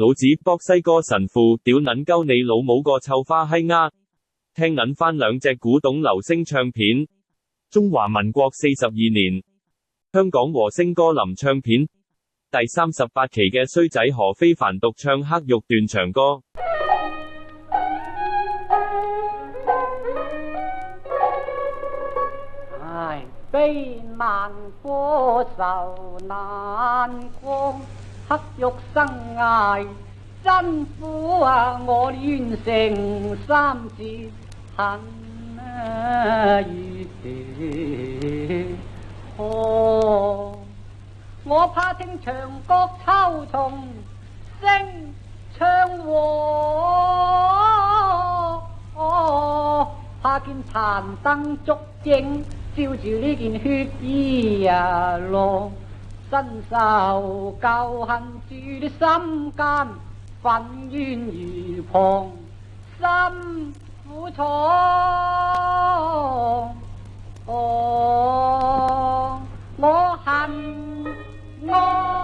老子博西哥神父屌捻鸠你老母个臭花閪丫，听捻翻两只古董流星唱片，中华民国四十二年香港和声歌林唱片第三十八期嘅衰仔何非凡独唱黑玉断唱歌，悲万国愁难过。黑玉生涯真苦啊！我愿成三字恨啊！我怕听长角秋虫声唱和，怕见残灯烛影照住呢件血衣呀！落。身受旧恨住心间，愤怨如狂，心苦楚。我恨我。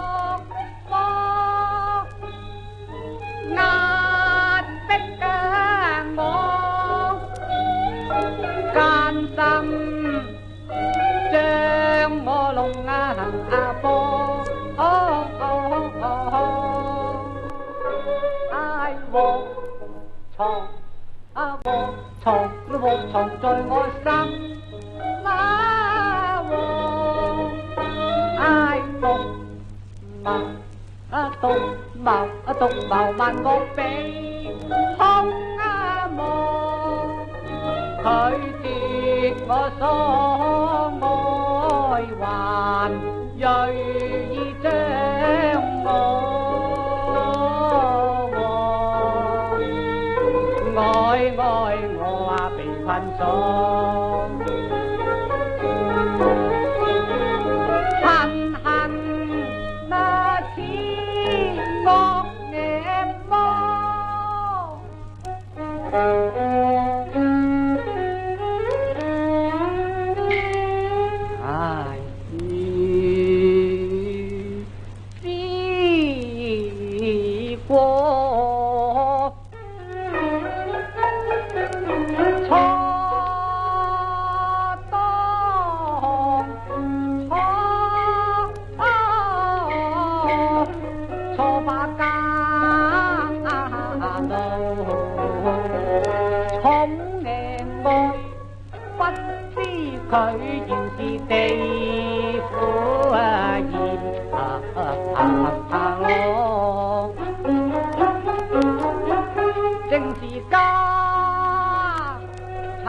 在我心那黃哀獨謀啊獨謀啊獨謀問我俾空啊望，拒絕我所愛還鋭意將我愛愛我。满足。不知佢原是地府啊正是家贼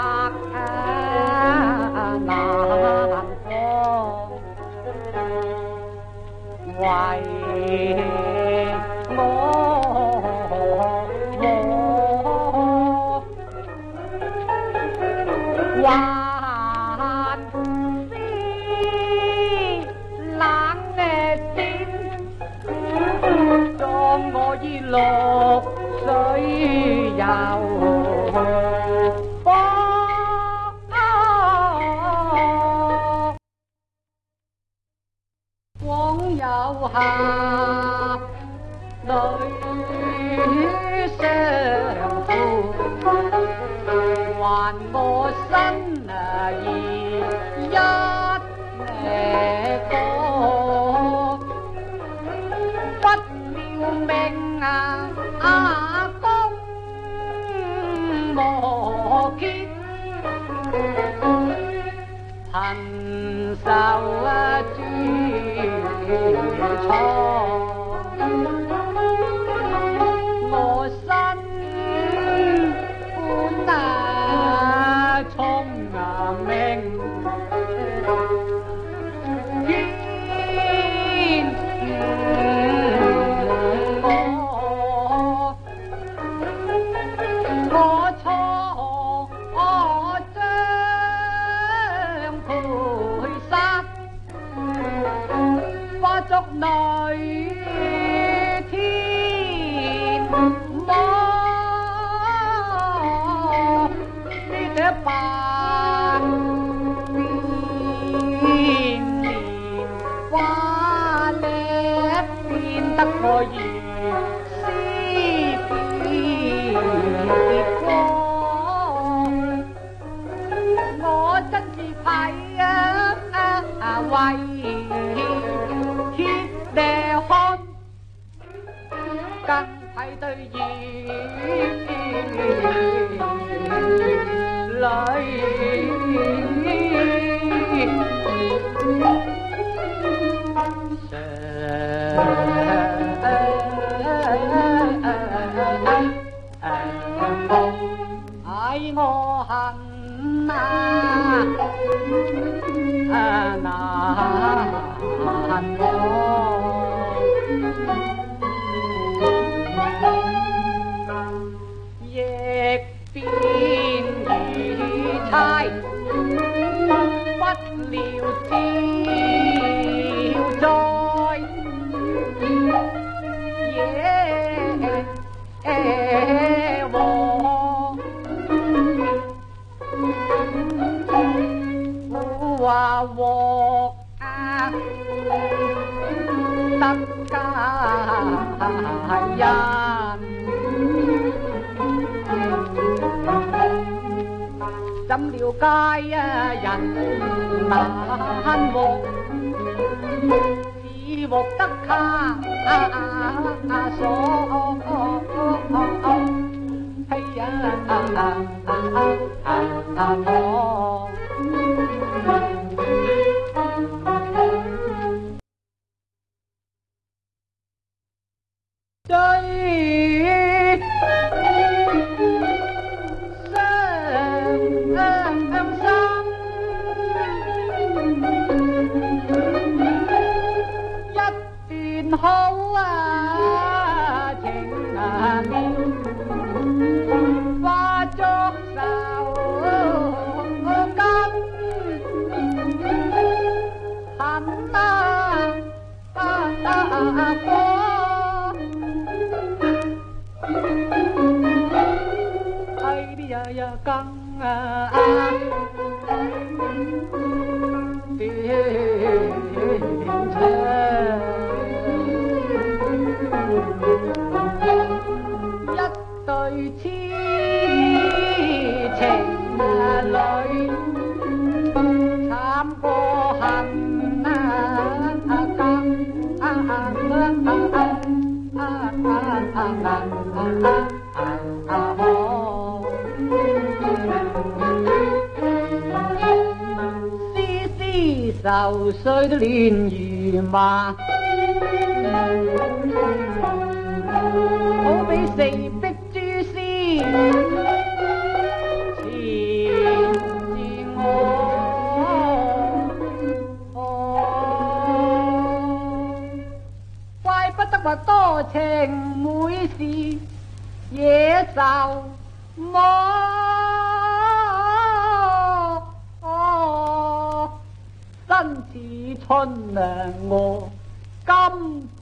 难防。为 loạn đi lãng nghe tim cho ngõ di lột sợi vào quán dạo hà đời xe 難過身啊，一誒歌，不要命啊！阿公無見，貧愁啊，豬錯。亦变如妻，不了了灾。和。系呀！怎了解呀？人难忘，只获得他所。căng an biến ờ, à. thế nhất đời chi tình lối tham cô hận căng an an an an 愁水的乱如麻，好比四壁蛛丝怪不得话多情每事野兽魔。春难我甘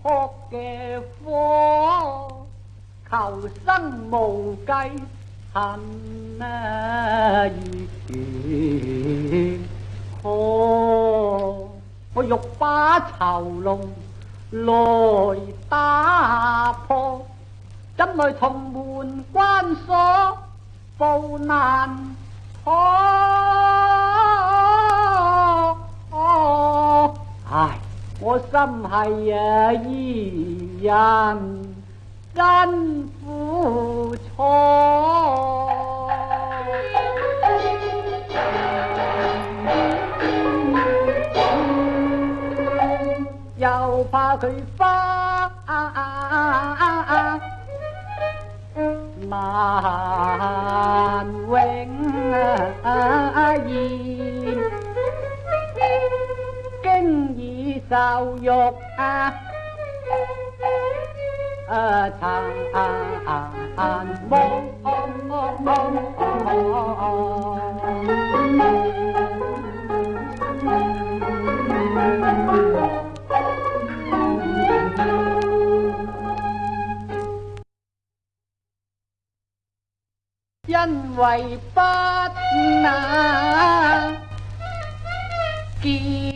扑嘅火，求生无计恨啊越，可我欲把囚笼来打破，怎奈重门关锁，步难趋。唉，我心系伊人，真苦楚，又怕佢翻难啊啊 sao dục a à, ờ, thằng à, à, à, bông bông bông bông 因為不那見。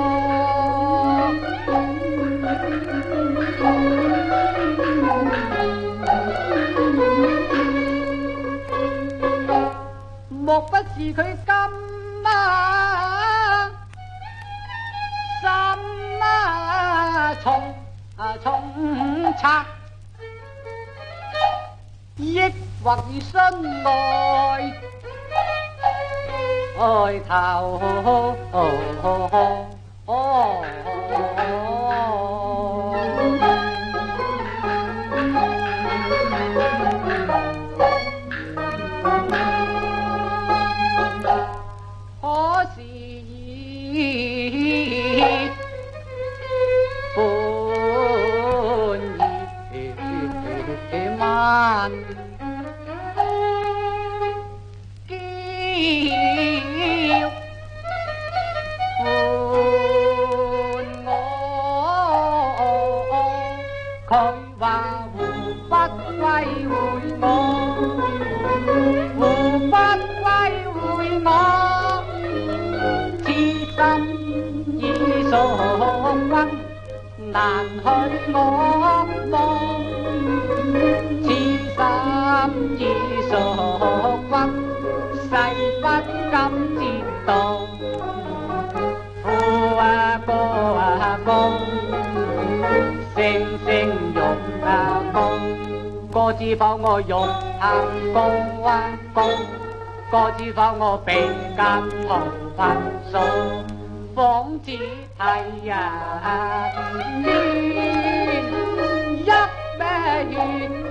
差，抑或与身内抬头。难叫伴我，佢話湖北歸會我，湖北歸會我，痴心已所困，難去我望。今已傻骨，世不金折道。父啊哥啊公，声声用啊公。哥知否我用阿公啊公，哥知否我比间无分数，仿似太阳天一弯。